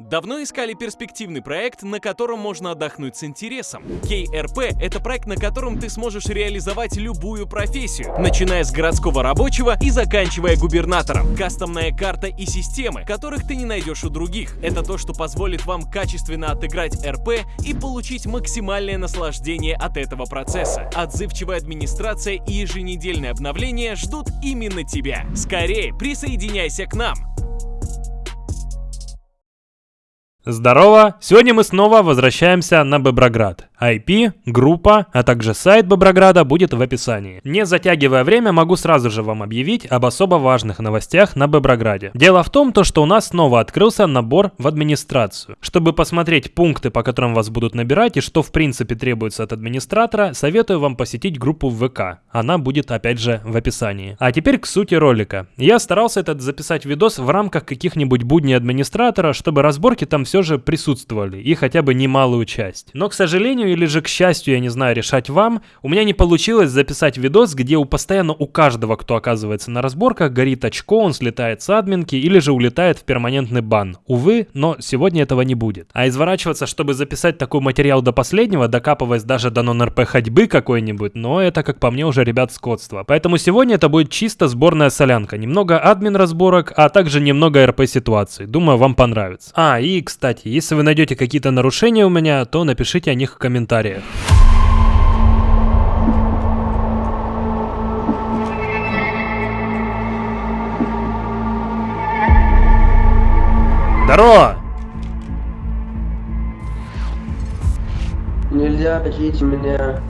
Давно искали перспективный проект, на котором можно отдохнуть с интересом. KRP — это проект, на котором ты сможешь реализовать любую профессию, начиная с городского рабочего и заканчивая губернатором. Кастомная карта и системы, которых ты не найдешь у других. Это то, что позволит вам качественно отыграть РП и получить максимальное наслаждение от этого процесса. Отзывчивая администрация и еженедельные обновления ждут именно тебя. Скорее, присоединяйся к нам! Здорово! Сегодня мы снова возвращаемся на Боброград. IP, группа, а также сайт Боброграда будет в описании. Не затягивая время, могу сразу же вам объявить об особо важных новостях на Боброграде. Дело в том, то, что у нас снова открылся набор в администрацию. Чтобы посмотреть пункты, по которым вас будут набирать и что в принципе требуется от администратора, советую вам посетить группу ВК. Она будет опять же в описании. А теперь к сути ролика. Я старался этот записать видос в рамках каких-нибудь будней администратора, чтобы разборки там все же присутствовали и хотя бы немалую часть. Но, к сожалению или же к счастью, я не знаю, решать вам, у меня не получилось записать видос, где у постоянно у каждого, кто оказывается на разборках, горит очко, он слетает с админки или же улетает в перманентный бан. Увы, но сегодня этого не будет. А изворачиваться, чтобы записать такой материал до последнего, докапываясь даже до нон-РП ходьбы какой-нибудь, но это, как по мне, уже, ребят, скотство. Поэтому сегодня это будет чисто сборная солянка. Немного админ разборок, а также немного РП ситуаций. Думаю, вам понравится. А, и, кстати, если вы найдете какие-то нарушения у меня, то напишите о них в комментариях комментариях. Здорово! Нельзя, покиньте меня.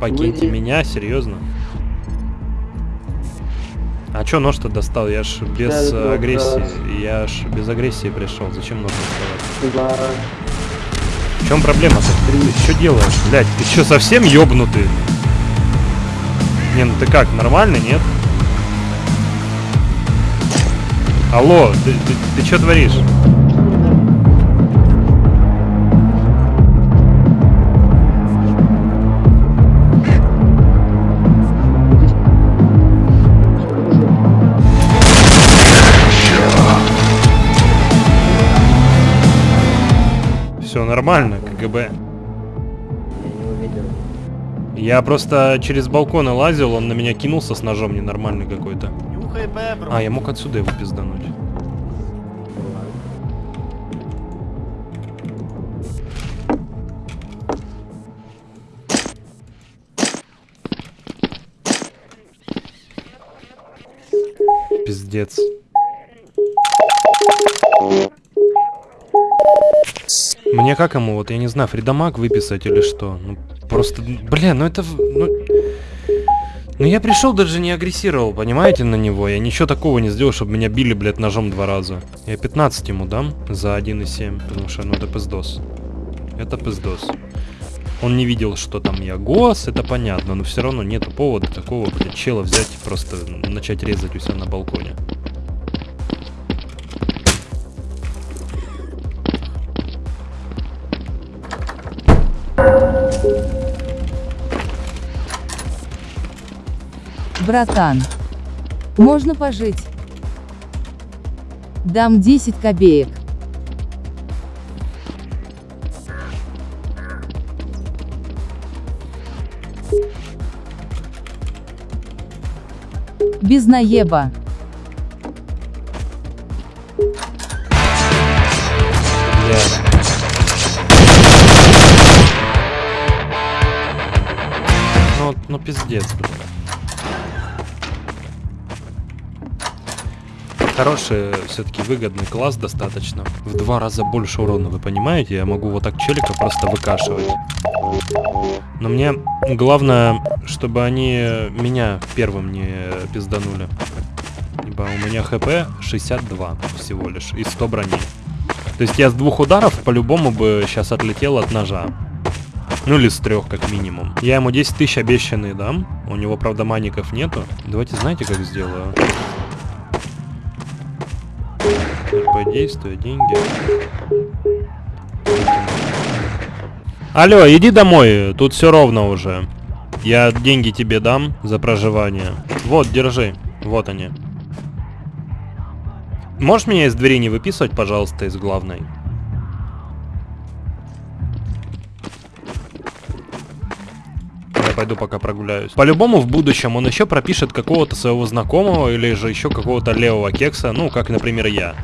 Покиньте Выйди. меня? Серьезно? А чё нож-то достал? Я ж без Да, агрессии. раз. Я ж без агрессии пришел. Зачем нож доставать? Да. Чем проблема-то? Ты что делаешь? Блять, ты что, совсем ёбнутый? Не, ну ты как, нормально, нет? Алло, ты, ты, ты что творишь? Нормально, КГБ. Я не увидел. Я просто через балкон лазил, он на меня кинулся с ножом ненормальный какой-то. А, я мог отсюда его пиздануть. Пиздец. Мне как ему, вот я не знаю, Фридамаг выписать или что? Ну, просто, бля, ну это... Ну, ну я пришел, даже не агрессировал, понимаете, на него. Я ничего такого не сделал, чтобы меня били, блядь, ножом два раза. Я 15 ему дам за 1,7, потому что, ну, это пиздос. Это пиздос. Он не видел, что там я гос, это понятно, но все равно нету повода такого, блядь, чела взять и просто начать резать у себя на балконе. Братан, можно пожить? Дам 10 копеек. Без наеба. Бля. Ну, ну пиздец, блядь. Хороший, все-таки выгодный класс достаточно. В два раза больше урона, вы понимаете? Я могу вот так челика просто выкашивать. Но мне главное, чтобы они меня первым не пизданули. Ибо у меня хп 62 всего лишь и 100 брони. То есть я с двух ударов по-любому бы сейчас отлетел от ножа. Ну или с трех, как минимум. Я ему 10 тысяч обещанные дам. У него, правда, маников нету. Давайте знаете, как сделаю? Действие, деньги. Алло, иди домой, тут все ровно уже. Я деньги тебе дам за проживание. Вот, держи. Вот они. Можешь меня из двери не выписывать, пожалуйста, из главной? Я пойду пока прогуляюсь. По-любому в будущем он еще пропишет какого-то своего знакомого или же еще какого-то левого кекса, ну, как, например, я.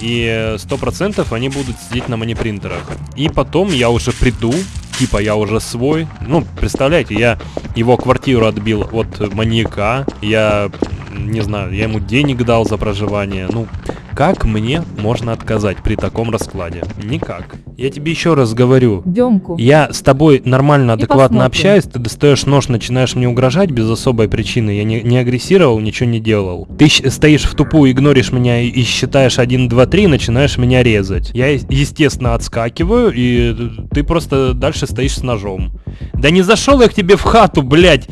И сто процентов они будут сидеть на манипринтерах. И потом я уже приду, типа я уже свой. Ну, представляете, я его квартиру отбил от маньяка. Я, не знаю, я ему денег дал за проживание. Ну, как мне можно отказать при таком раскладе? Никак. Я тебе еще раз говорю. Демку. Я с тобой нормально, адекватно общаюсь, ты достаешь нож, начинаешь мне угрожать без особой причины. Я не, не агрессировал, ничего не делал. Ты стоишь в тупую, игноришь меня и, и считаешь 1, 2, 3, начинаешь меня резать. Я, естественно, отскакиваю, и ты просто дальше стоишь с ножом. Да не зашел я к тебе в хату, блядь!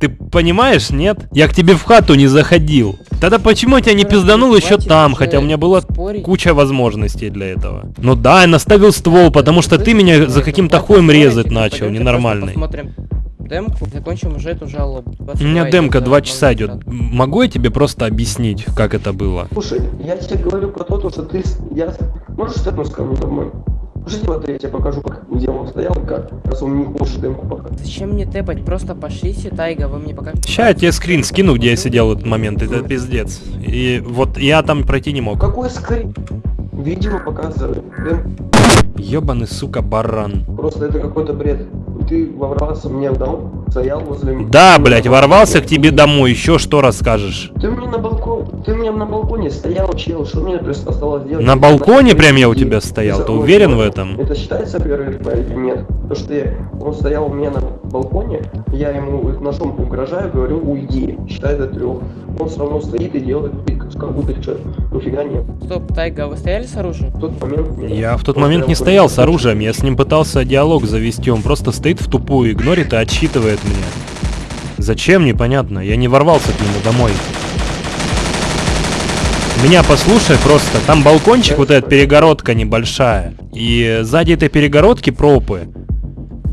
Ты понимаешь, нет? Я к тебе в хату не заходил. Тогда почему я тебя не пизданул еще там, хотя у меня спорить. куча возможностей для этого. Ну да, я наставил ствол, потому что ты меня за каким-то хуем резать начал, ненормальный. Демку, закончим уже эту жалобу. У меня демка 2 часа идет. Могу я тебе просто объяснить, как это было? Слушай, я тебе говорю про то, то, что ты... с- Я... Можешь вернуться ко мне домой? Жди вот я тебе покажу, как, где он стоял и как. Раз он не хочет демку пока. Зачем мне тэпать? Просто пошлите, Тайга, вы мне покажете. Ща я тебе скрин скину, где я сидел в этот момент, это пиздец. И вот я там пройти не мог. Какой скрин? Видео показывает. Ёбаный, сука, баран. Просто это какой-то бред. Ты ворвался мне в дом, стоял возле меня. Да, блядь, ворвался к тебе домой, еще что расскажешь? Ты мне на балкон, ты мне на балконе стоял, чел, что мне просто осталось делать? На балконе прям я у тебя стоял, ты уверен в этом? Это считается первый РП или нет? То, что я, он стоял у меня на балконе, я ему ножом угрожаю, говорю, уйди, считай до трех. Он все равно стоит и делает как будто что, нифига нет. Стоп, Тайга, вы стояли с оружием? В тот момент... меня- Я в тот он момент не стоял с оружием, я с ним пытался диалог завести, он просто стоит в тупую, игнорит и отсчитывает меня. Зачем, непонятно, я не ворвался к нему домой. Меня послушай просто, там балкончик, вот эта перегородка небольшая, и сзади этой перегородки пропы.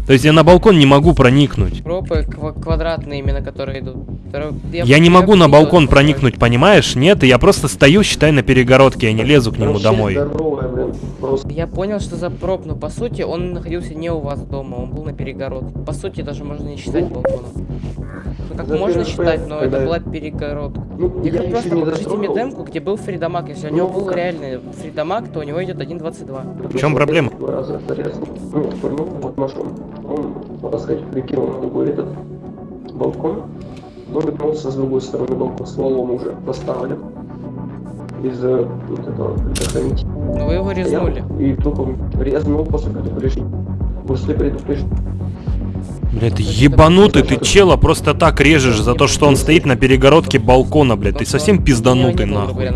То есть я на балкон не могу проникнуть. Пропы ква- квадратные именно, которые идут. Второй- Я не могу на балкон что проникнуть, понимаешь? Нет, я просто стою, считай, на перегородке, я не лезу к нему домой. здоровая, блин, просто. Я понял, что за проб, но по сути он находился не у вас дома, он был на перегородке. По сути даже можно не считать балконом. Ну как За можно считать, но это была перегородка. Ну, Я, я просто покажите мне демку, где был Фридамаг. Если у Ну, него был реальный Фридамаг, то у него идет 1.22. В чем проблема? Ну, ну. Он, можно сказать, прикинул на другой этот балкон. Он вернулся с другой стороны балкона, стволом уже поставлен. Из э, вот этого предохранителя. Но вы его резнули. И тупо резнул после предупреждения. После предупреждения. Блядь, ты ебанутый, ты чела просто так режешь за то, что он стоит на перегородке балкона, блядь, ты совсем пизданутый нахуй.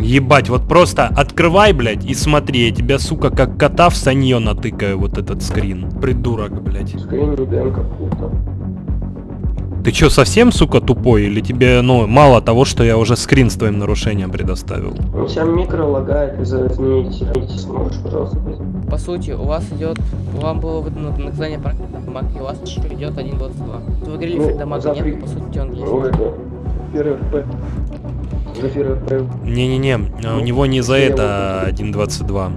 Ебать, вот просто открывай, блядь, и смотри, я тебя, сука, как кота в санье натыкаю вот этот скрин. Придурок, блядь. Ты чё, совсем, сука, тупой? Или тебе, ну, мало того, что я уже скрин с твоим нарушением предоставил? У тебя микро лагает техники. Сможешь, пожалуйста? По сути, у вас идет, вам было выдано наказание Фридамаг, и у вас еще идет 1.22. Вы говорили Ну, Фридамага за нет, но по сути он есть. Ну, это первый РП. Не-не-не, а у Ну, него не за это 1.22.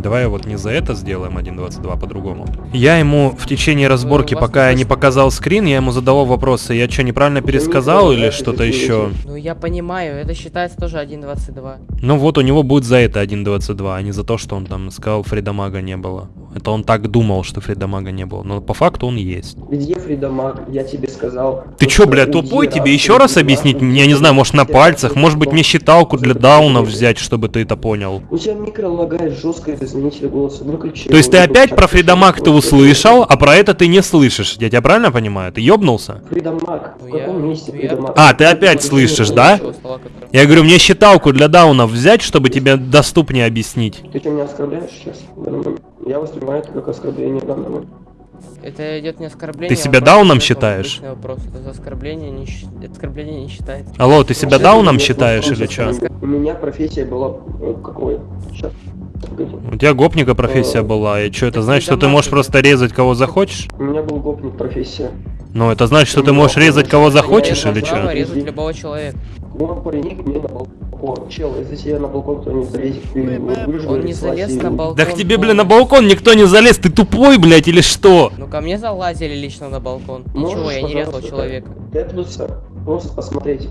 Давай вот не за это сделаем 1.22 по-другому. Я ему в течение разборки, пока я не показал скрин, я ему задавал вопросы, я что, неправильно пересказал или что-то еще? Ну я понимаю, это считается тоже 1.22. Ну вот у него будет за это 1.22, а не за то, что он там сказал Фридамага не было. Это он так думал, что Фридамага не было, но по факту он есть. Где Фридамаг? Я тебе сказал. Ты чё, что блядь, уйди тупой? раз, Тебе еще раз объяснить? Я не знаю, может на пальцах, может быть мне считалку для даунов взять, чтобы ты это понял. У тебя микро лагает жестко из изменителя голоса. Выключи. То есть ты опять про Фридамаг ты услышал, а про это ты не слышишь. Я тебя правильно понимаю? Ты ёбнулся? Фридамаг. Ну, В каком я- месте ну, Фридамаг? А, ты опять слышишь, да? Я говорю, мне считалку для даунов взять, чтобы тебе доступнее объяснить. Ты что, меня оскорбляешь сейчас? Я воспринимаю это как оскорбление момент. Это идет не оскорбление. Ты а себя вопрос, дауном это считаешь? Вопрос. Это за оскорбление не, оскорбление не считается. Алло, ты себя дауном считаешь или что? У меня профессия была э, какой? Сейчас. У тебя гопника профессия была, и что это значит, что ты можешь просто резать кого захочешь? У меня был гопник профессия. Ну, это значит, что ты можешь резать кого захочешь или что? резать любого человека. Он паренек мне на балкон. балкон. Чел, если тебе на балкон кто не залезет, ты выживешь. Он не залез на балкон. Да к тебе, блин, на балкон никто не залез, ты тупой, блядь, или что? Ну ко мне залазили лично на балкон. Ничего, я не резал человека. Тэпнуться, просто посмотреть,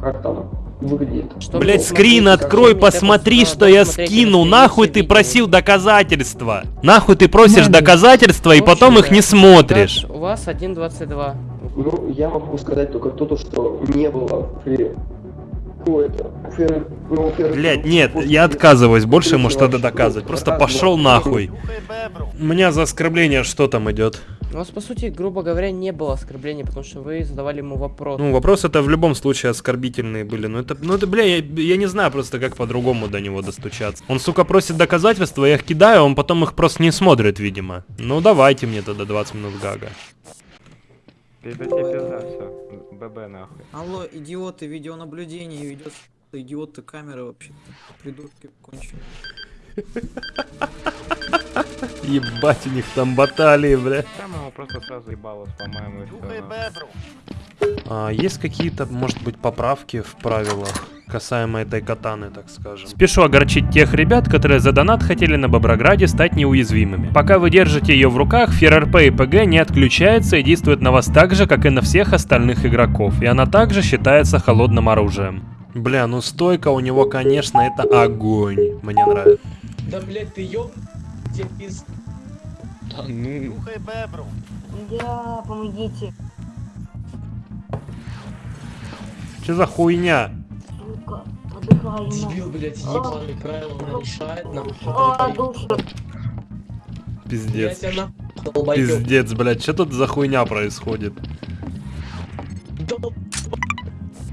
как там выглядит. Что Блять, скрин открой, посмотри, что я если Нахуй ты просил доказательства. Нахуй ты просишь доказательства и потом их не смотришь. У вас 1.22. Ну, я могу сказать только то, что не было при... Ну, Блять, нет, я отказываюсь больше ему что-то доказывать. Просто пошел нахуй. У меня за оскорбление что там идет? У вас, по сути, грубо говоря, не было оскорблений, потому что вы задавали ему вопрос. Ну, вопрос это в любом случае оскорбительные были. Ну это, ну это, бля, я, я не знаю просто как по-другому до него достучаться. Он, сука, просит доказательства, я их кидаю, он потом их просто не смотрит, видимо. Ну давайте мне тогда 20 минут гага. Пизда тебе пизда, все. ББ нахуй. Алло, идиоты, видеонаблюдение ведет. Идиоты камеры вообще-то. Придурки конченые. Ебать, у них там баталии, бля. Там ему просто сразу ебало все. А, есть какие-то, может быть, поправки в правилах касаемо этой катаны, так скажем? Спешу огорчить тех ребят, которые за донат хотели на Боброграде стать неуязвимыми. Пока вы держите ее в руках, ФРРП и ПГ не отключается и действует на вас так же, как и на всех остальных игроков, и она также считается холодным оружием. Бля, ну стойка у него, конечно, это огонь. Мне нравится. Да, блядь, ты ёб... тебе пиз- Да ну... Да, помогите. Что за хуйня? Сука, отдыхаю. Дебил, блядь, ебаный правила нарушает нам. А, душа. Я Пиздец. нахуй долбоёб. Пиздец, блядь, что тут за хуйня происходит? Дол-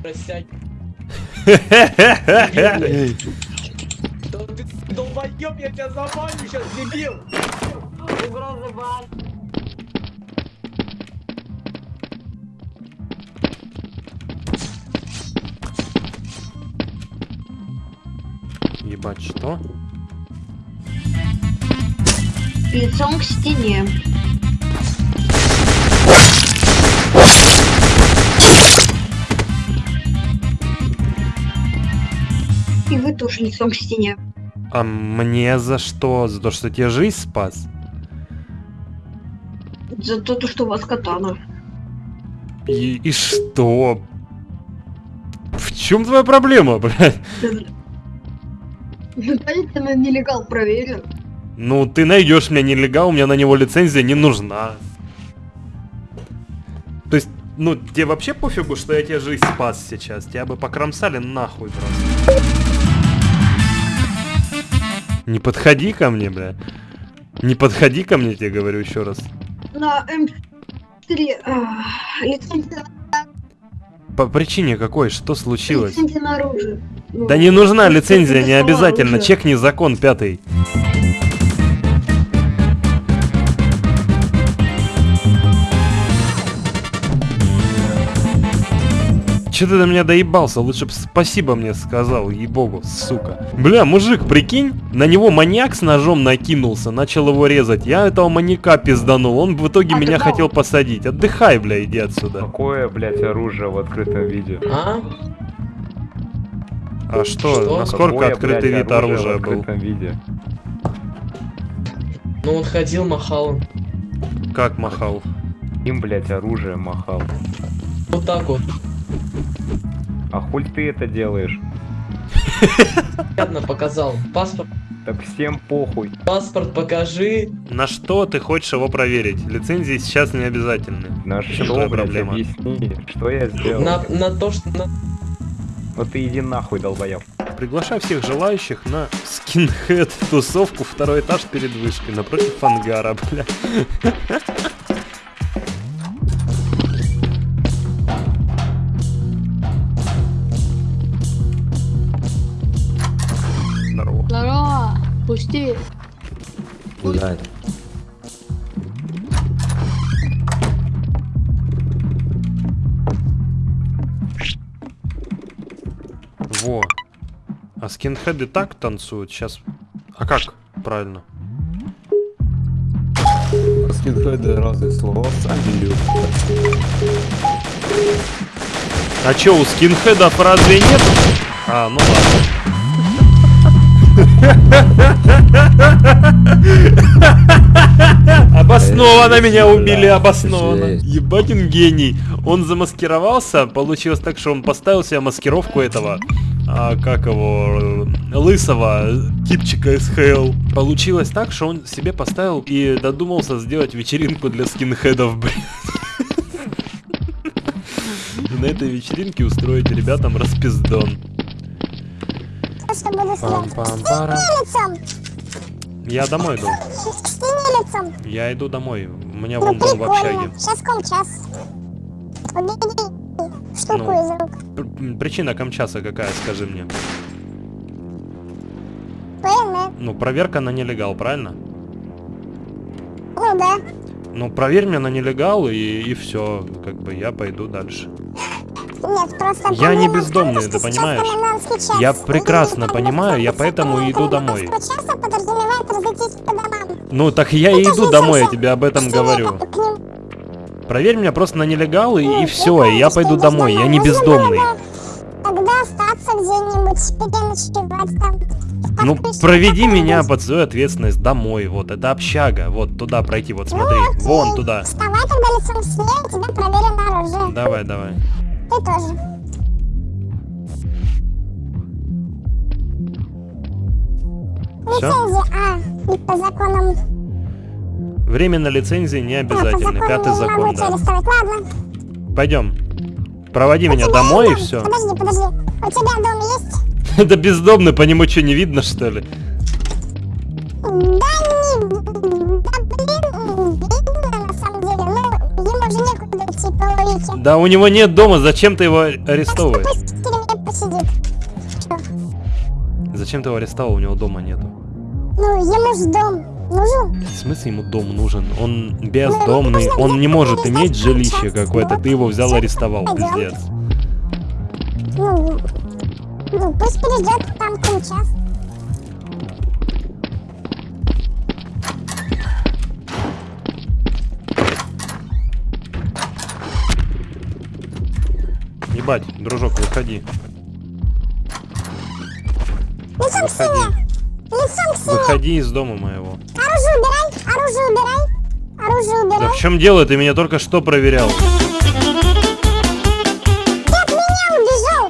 Просядь. Долбоёб, я тебя забаню сейчас, дебил! Угрозы бан. Ебать, что? Лицом к стене. И вы тоже лицом к стене. А мне за что? За то, что тебе жизнь спас? За то, что у вас катана. И, и что? В чем твоя проблема, блядь? Ну, дайте на нелегал проверю. Ну, ты найдешь меня нелегал, у меня на него лицензия не нужна. То есть, ну, тебе вообще пофигу, что я тебе жизнь спас сейчас? Тебя бы покромсали нахуй просто. Не подходи ко мне, бля. Не подходи ко мне, тебе говорю еще раз. На М4 а, лицензия, По причине какой? Что случилось? лицензия на оружие. Ну, Да не нужна лицензия, не обязательно. оружие. Чекни закон пятый. Че ты до меня доебался? Лучше бы спасибо мне сказал, ей-богу, сука. Бля, мужик, прикинь, на него маньяк с ножом накинулся, начал его резать. Я этого маньяка пизданул, он в итоге А меня хотел посадить. Отдыхай, бля, иди отсюда. Какое, блядь, оружие в открытом виде? А? А что, Что? насколько Какое, открытый блядь, вид оружия в был? открытом виде? Ну он ходил, махал. Как махал? Им, блядь, оружие махал. Вот так вот. А хуль ты это делаешь? Ладно, показал. Паспорт, Так всем похуй. паспорт покажи. На что ты хочешь его проверить? Лицензии сейчас не обязательны. На что, блядь, проблема? объясни, что я сделал? На, на то, что... на- Вот ты иди нахуй, долбоёб. Приглашаю всех желающих на скинхед тусовку второй этаж перед вышкой напротив ангара, бля. Пусти. Во. А скинхеды так танцуют? Сейчас. А как? Правильно. Скинхеды разные слова сами любят. А чё, у скинхедов разве нет А, ну ладно. Обоснованно меня убили, обоснованно. Ебать он гений. Он замаскировался, получилось так, что он поставил себе маскировку этого, а, как его, э, лысого типчика из Хейл. Получилось так, что он себе поставил и додумался сделать вечеринку для скинхедов, блин. И на этой вечеринке устроить ребятам распиздон. Пам-пам-парам. Я домой иду. лицом. Я иду домой. У меня вон дом в общаге. Сейчас комчас. Убери штуку Ну. из рук. Причина камчаса какая, скажи мне? ПН. Ну, проверка на нелегал, правильно? Ну да. Ну, проверь меня на нелегал, и, и все. Как бы я пойду дальше. Нет, просто... Я не бездомный, ты понимаешь? Я прекрасно понимаю, я поэтому и иду домой. Ну, так я и иду домой, я тебе об этом говорю. Проверь меня просто на нелегал, и, и все, и я пойду домой, я не бездомный. Тогда остаться где-нибудь, переночевать там. Ну, проведи меня под свою ответственность домой, вот, это общага, вот, туда пройти, вот, смотри, вон туда. Вставай тогда лицом к проверю на оружие. Давай, давай. Ты тоже. Все? Лицензия А. И по законам... Время на лицензии не Да, обязательно, законам пятый закон, да. Ладно. Пойдем. Проводи меня У тебя домой и дом- все. Подожди, подожди. У тебя дом есть? Это бездомный, по нему что, не видно, что ли? Да у него нет дома, зачем ты его арестовываешь? Зачем ты его арестовал, у него дома нету? Ну, ему ж дом нужен. В смысле ему дом нужен? Он бездомный, он не может иметь жилище какое-то, ты его взял арестовал, пиздец. Ну, ну пусть перейдет там час. Ебать, дружок, выходи. Лицом к стене. Лицом к стене. Выходи из дома моего. Оружие убирай. Оружие убирай. Оружие убирай. Да в чем дело? Ты меня только что проверял. Ты от меня убежал.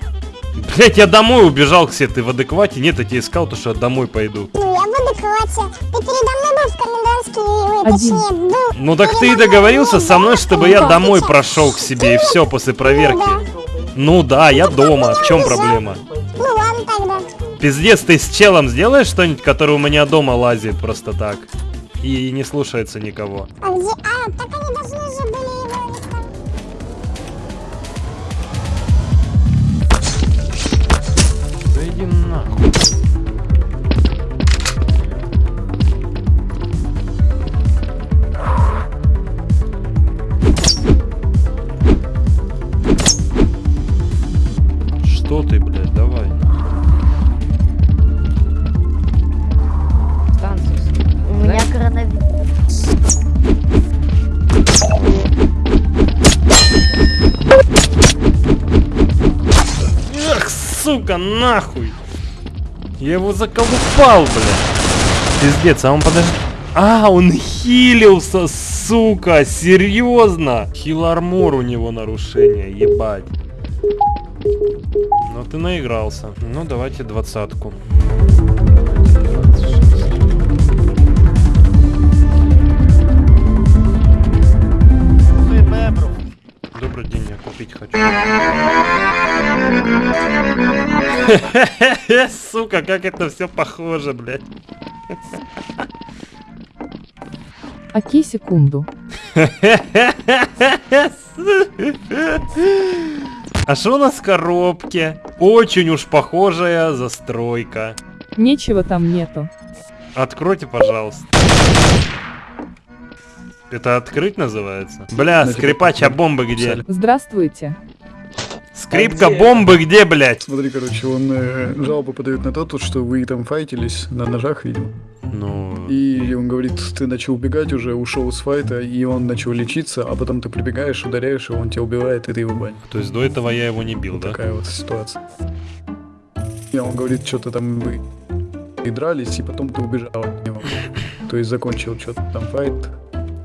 Блять, я домой убежал, Ксе, ты в адеквате? Нет, я тебя искал, то что я домой пойду. Ну, я в адеквате. Ты передо мной был в комендантский, ой, Один. точнее, был. Ну так ты и договорился со мной, чтобы я домой прошел к себе, и все после проверки. Ну да, я дома, в чем проблема? Ну ладно тогда. Пиздец, ты с челом сделаешь что-нибудь, который у меня дома лазит просто так? И не слушается никого. А где? А, так они должны же были его. Да иди нахуй. Ты, блядь, давай. Станцию. У меня коронавирус. Эх, сука, нахуй! Я его заколупал, блядь. Пиздец, а он подожди. А, он хилился, сука, серьезно? Хил армор у него нарушение, ебать. Ну ты наигрался. Ну давайте двадцатку. Добрый день, я купить хочу. Сука, как это все похоже, блядь. Окей, секунду. А что у нас в коробке? Очень уж похожая застройка. Нечего там нету. Откройте, пожалуйста. Это открыть называется? Бля, скрипач, а бомбы где? Здравствуйте. Скрипка бомбы где, блядь? Смотри, короче, он э, жалобу подает на то, что вы там файтились на ножах, видимо. Ну... И он говорит, ты начал убегать уже, ушел с файта, и он начал лечиться, а потом ты прибегаешь, ударяешь, и он тебя убивает, и ты его банишь. То есть до этого я его не бил, да? Такая вот ситуация. И он говорит, что-то там вы и дрались, и потом ты убежал от него. То есть закончил что-то там файт.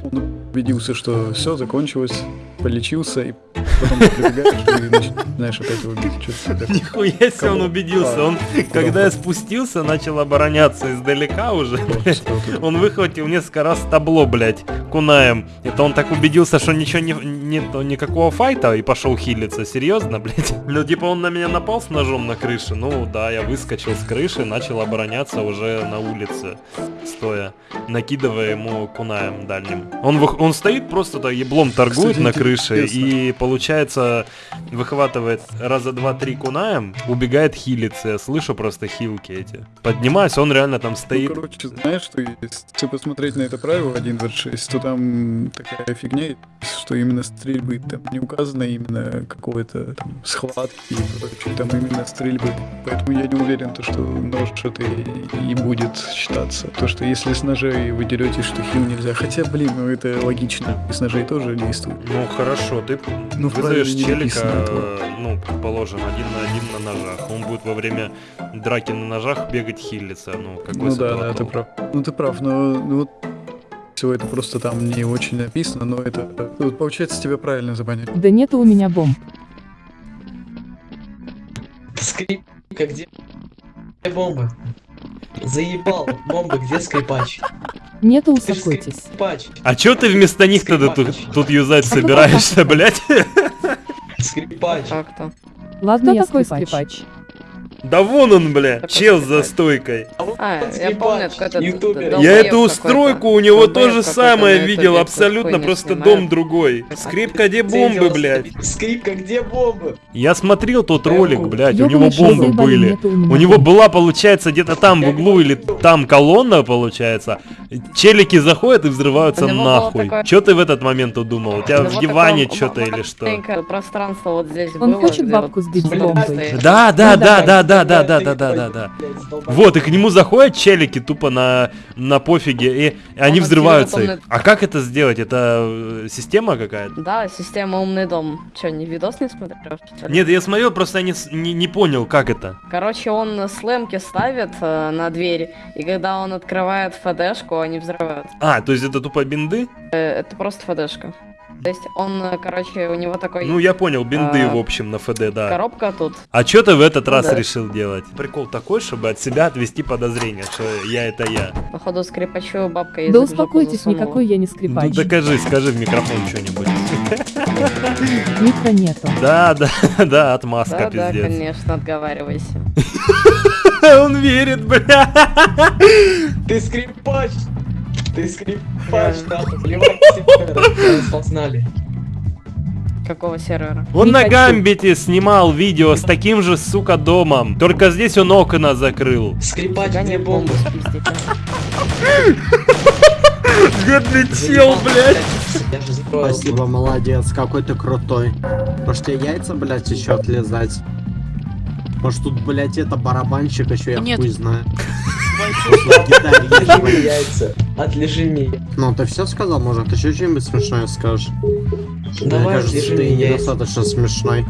Он убедился, что все закончилось, полечился, и потом ты прибегаешь и начинаешь опять его бить. Нихуя себе он убедился. Он, когда я спустился, начал обороняться издалека уже. Он выхватил несколько раз табло, блядь, кунаем. Это он так убедился, что ничего не, нет никакого файта и пошел хилиться. Серьезно, блядь? Ну, типа, он на меня напал с ножом на крыше. Ну, да, я выскочил с крыши, начал обороняться уже на улице, стоя, накидывая ему кунаем дальним. Он, он стоит просто так еблом торгует Кстати, на крыше и, получается, выхватывает раза два-три кунаем, убегает хилиться. Я слышу просто хилки эти. Поднимаюсь, он реально там Ну, стоит. короче, знаешь, что если посмотреть на это правило 1.26, то там такая фигня, есть, что именно стрельбы там не указано именно какой-то там схватки и прочее, там именно стрельбы. Поэтому я не уверен, то, что нож это и, и будет считаться. То, что если с ножей вы деретесь, что хил нельзя. Хотя, блин, ну это логично. И с ножей тоже действует. Ну хорошо, ты Ну, вызовешь челика, э, ну, предположим, один на один на ножах. Он будет во время драки на ножах бегать хилиться. Ну, какой Ну да, да, ты прав. Ну ты прав, но ну, вот все это просто там не очень написано, но это вот, получается тебя правильно забанили. Да нету у меня бомб. Скрипка, где? Где бомба? Заебал. Бомба, где скрипач? Ж успокойтесь. скрипач. А чё ты вместо них тогда тут, тут юзать собираешься, блядь? Скрипач. Так-то. Ладно, Кто я такой скрипач. Да вон он, бля, Такой чел за стойкой. А, я Скрипач, помню, этот ютубер. Я эту устройку у него то же самое видел, абсолютно, просто снимает. дом другой. Скрипка, где бомбы, блядь? Скрипка, где бомбы? Я смотрел тот Я ролик, блядь, у него бомбы были. у него была, получается, где-то там в углу или там колонна, получается. Челики заходят и взрываются нахуй. Чё ты в этот момент удумал? У тебя в диване что-то или что? маленькое пространство вот здесь Он хочет бабку сбить бомбой. Да, да, Ну, да, давай. да, да, да, да, да, да, да, да. Вот, и к нему заходят челики тупо на, на пофиге, и они Он взрываются. А как это сделать? Это э, система какая-то? Да, система умный дом. Че, не видос не смотрел? Нет, я смотрел, просто я не, не, не понял, как это. Короче, он слэмки ставит э, на дверь, и когда он открывает ФДшку, они взрывают. А, то есть это тупо бинды? Э, это просто ФДшка. То есть он, короче, у него такой Ну, я понял, бинды, А, в общем, на ФД, да. коробка тут. А что ты в этот Ну раз да. решил делать? Прикол такой, чтобы от себя отвести подозрение, что я это я. Походу, скрипачу бабка Да в жопу успокойтесь, никакой я не Ну скрипач. докажи, скажи в микрофон что-нибудь. Микро нету. Да, да, да, отмазка, Да, да, пиздец. конечно, отговаривайся. Он верит, бля. Ты скрипач! Ты скрипач, сервер, распознали. Какого сервера? Он Не на хочу. Гамбите снимал видео с таким же, сука, домом. Только здесь он окна закрыл. Скрипач, бомбы? бомбу. Бедный чел, блядь. Спасибо, молодец, какой ты крутой. Может тебе яйца, блядь, еще отлезать? Может тут, блядь, это барабанщик еще, я Нет. хуй знаю. Блядь. яйца. Ну, ты все сказал, может, еще что-нибудь смешное скажешь? Давай, Мне кажется, ты недостаточно смешной.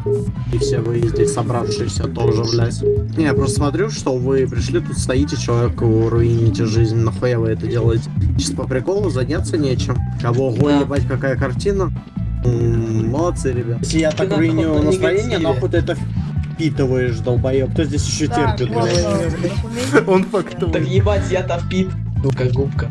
И все вы здесь собравшиеся тоже, блядь. Не, я просто смотрю, что вы пришли, тут стоите, человеку руините жизнь. Нахуя вы это делаете? Чисто по приколу, заняться нечем. Кого ого, Да. ебать, какая картина. М, Молодцы, ребят. Если я так руиню настроение, нахуй ты это впитываешь, долбоеб. Кто здесь еще терпит, блядь? Он Так фактует. ебать, я-то впит. Ну-ка, губка.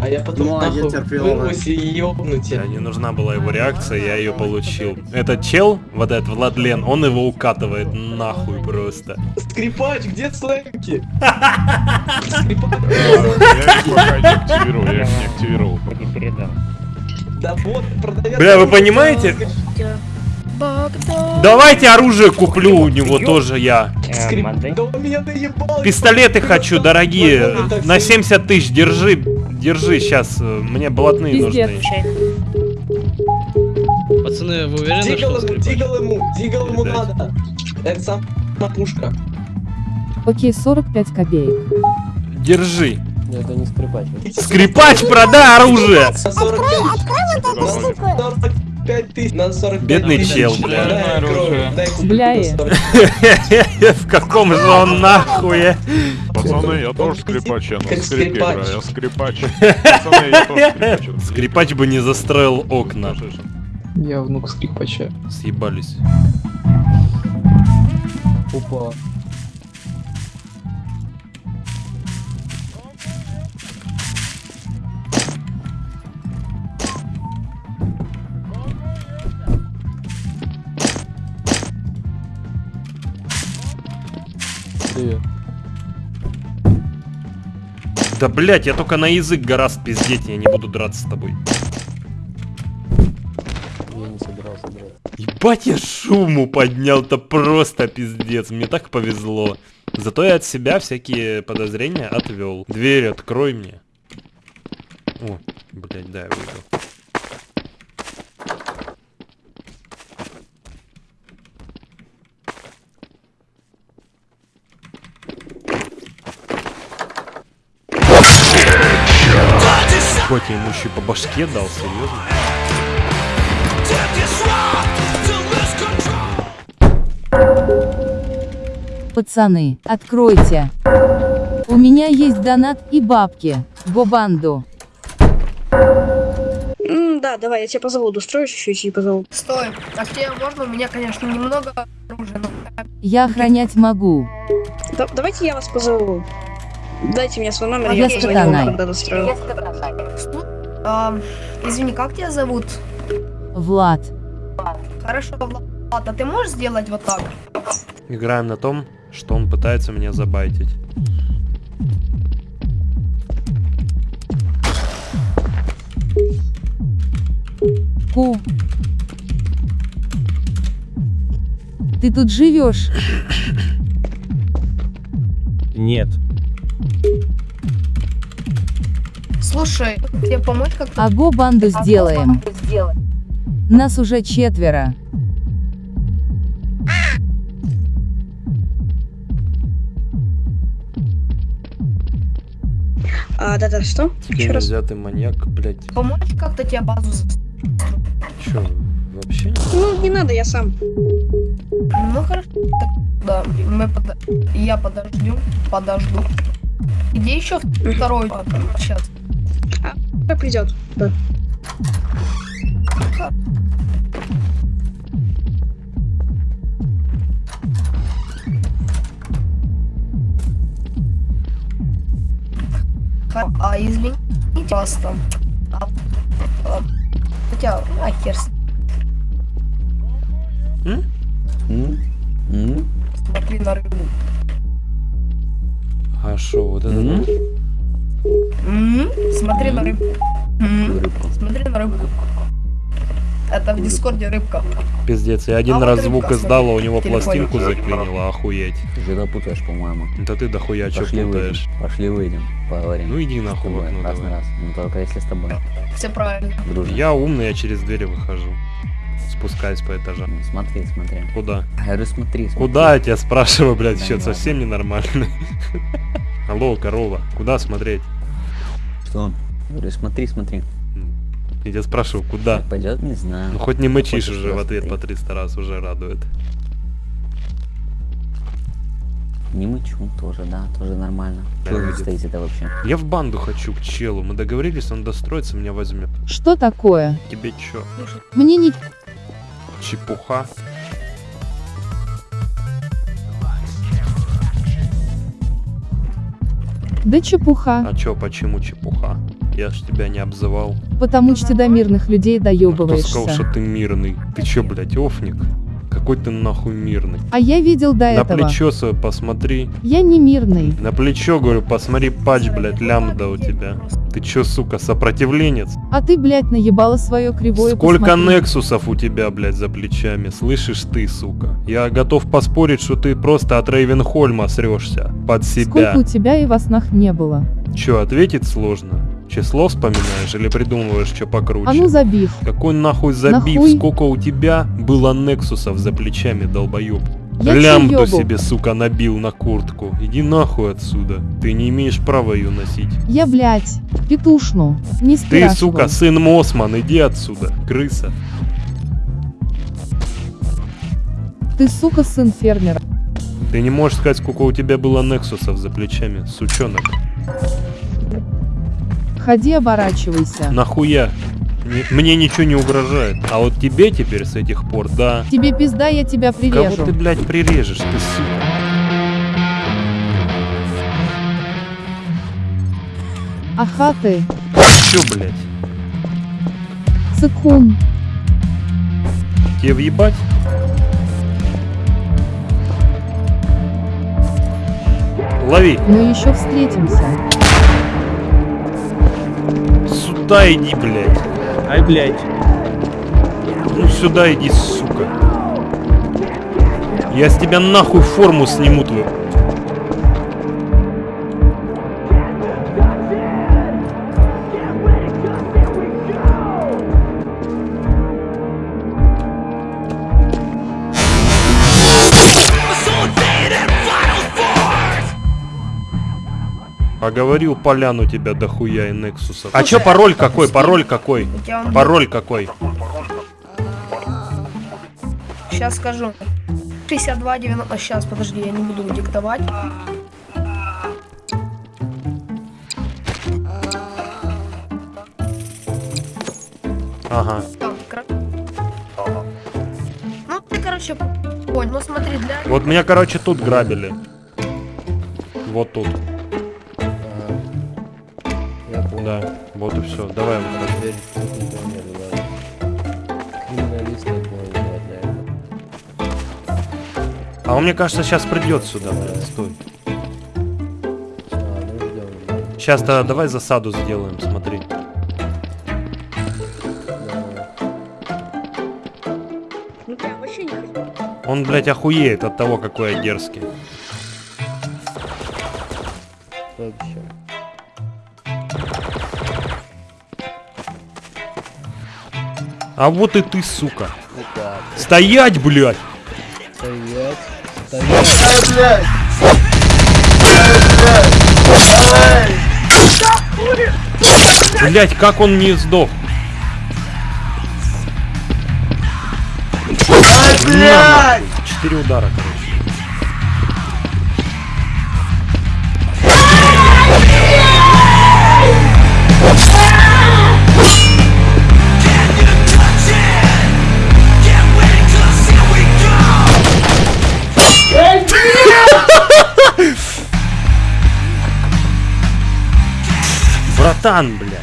А я потом Ну, а я нахуй вырвусь и. Не нужна была его реакция, я ее получил. Этот чел, вот этот Владлен, он его укатывает нахуй просто. Скрипач, где слэмки? Скрипач. Я их пока не активировал, я их не активировал. Да вот, продавец. Бля, вы понимаете? Давайте оружие куплю у него тоже я. Пистолеты хочу, дорогие. На всё. 70 тысяч, держи. Держи, сейчас. Мне блатные нужны. Пацаны, вы уверены, Дигл что ему, дигл ему, дигл ему надо. Это сам пушка. Окей, 45 копеек. Держи. Это не скрипач. Скрипач, продай оружие! 45. Открой вот эту штуку. 45 тысяч на 45 Бедный тысяч. чел, бля. Бля, на и. 45. В каком же он нахуе? Пацаны, я тоже скрипач, я на скрипке скрипач. играю, я скрипач. Пацаны, я тоже скрипач. Скрипач бы не застроил окна. Я внук скрипача. Съебались. Опа. Да блять, я только на язык гораздо пиздеть, я не буду драться с тобой. Я не собирался драться. Ебать я шуму поднял-то просто пиздец, мне так повезло. Зато я от себя всякие подозрения отвел. Дверь открой мне. О, блять, да, я выйду. Хоть я ему еще по башке дал, серьезно? Пацаны, откройте. У меня есть донат и бабки. Бобанду. М, Да, давай, я тебя позову, устроишь еще и позову. Стой, а тебе можно? У меня, конечно, немного оружия, но... Я охранять могу. Да- давайте я вас позову. Дайте мне свой номер, А я позвоню вам, когда дострою. А, извини, как тебя зовут? Влад. Хорошо, Влад, а ты можешь сделать вот так? Играем на том, что он пытается меня забайтить. Ку. Ты тут живешь? Нет. Слушай, тебе помочь как-то? Аго банду сделаем. Нас уже четверо. А, да-да, что? Теперь нельзя, ты маньяк, блять. Помочь как-то тебе базу Чё, вообще не Ну, не надо, я сам. Ну хорошо, так, да, мы под... я подожду, подожду. Где еще второй? А, Сейчас. Как придет? Да. А извините вас там. А, а, хотя, а хер с- Смотри на рыбу. А шо, вот это вот? М, Смотри на рыбку. М, Смотри на рыбку. Это в дискорде рыбка. Пиздец, я один А вот раз рыбка, звук смотри, издал, а у него в телефоне. пластинку заклинило, охуеть. Ты да путаешь, по-моему. Да ты дохуя Пошли путаешь. выйдем. Пошли выйдем, поговорим. Ну иди нахуй в окно раз на давай. раз. Ну только если с тобой. Все правильно. Дружно. Я умный, я через двери выхожу. Спускаюсь по этажам. Ну, смотри, смотри. Куда? Я говорю, смотри, смотри. Куда я тебя спрашиваю, блядь, Да счет ладно. совсем ненормальный. Алло, корова, куда смотреть? Что? Я говорю, смотри, смотри. Я тебя спрашиваю, куда? Пойдет, не знаю. Ну хоть не мычишь Хочешь, уже в ответ по смотри. 300 раз, уже радует. Не мычу тоже, да, тоже нормально. Да, Что вы видит. стоите-то вообще? Я в банду хочу к челу, мы договорились, он достроится, меня возьмет. Что такое? Тебе чё? Мне не... Чепуха? Да чепуха. А чё, почему чепуха? Я ж тебя не обзывал. Потому что до мирных людей Кто сказал, что ты мирный? Ты чё, блядь, офник? Какой ты нахуй мирный? А я видел до На этого. плечо свое посмотри. Я не мирный. На плечо, говорю, посмотри, патч, блядь, лямбда у тебя. Ты чё, сука, сопротивленец? А ты, блядь, наебала свое кривое Сколько посмотри. нексусов у тебя, блядь, за плечами, слышишь ты, сука? Я готов поспорить, что ты просто от Рейвенхольма срёшься под себя. Сколько у тебя и во снах не было? Чё, ответить сложно? Число вспоминаешь или придумываешь что покруче? А ну забив. Какой нахуй забив? Нахуй? Сколько у тебя было нексусов за плечами, долбоёб? Я Лямбду себе, сука, набил на куртку. Иди нахуй отсюда. Ты не имеешь права ее носить. Я, блядь, петушну. Не Ты, сука, сын Мосман, иди отсюда, крыса. Ты, сука, сын фермера. Ты не можешь сказать, сколько у тебя было Нексусов за плечами, сучонок. Ходи, оборачивайся. Нахуя? Мне ничего не угрожает. А вот тебе теперь с этих пор, да. Тебе пизда, я тебя Кого прирежу. ты, блядь, прирежешь, ты сука? Аха ты, Чё, блядь? цикун. Тебе въебать? Лови. Мы еще встретимся. Сюда иди, блядь. Ай, блядь. Ну сюда иди, сука. Я с тебя нахуй форму сниму твою. Поговорил поляну тебя дохуя и Нексуса. А чё пароль какой? Пароль какой? Пароль какой? Сейчас скажу. 62 90. Сейчас, подожди, я не буду диктовать. Ага. Ну, ты, короче, понял. Ну, смотри, для... Вот меня, короче, тут грабили. Вот тут. Вот и все. Давай, короче. А он, мне кажется, сейчас придет сюда, блин, стой. Сейчас тогда давай засаду сделаем, смотри. Ну. Он, блядь, охуеет от того, какой я дерзкий. А вот и ты, сука. Стоять, блядь! Стоять. блядь! Блять, как он не сдох? Нахуй. Четыре удара, короче. Братан, блядь.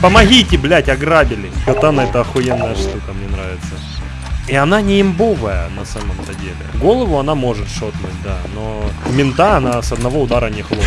Помогите, блядь, ограбили. Катана это охуенная штука, мне нравится. И она не имбовая на самом-то деле. Голову она может шотнуть, да, но мента она с одного удара не хлопнет.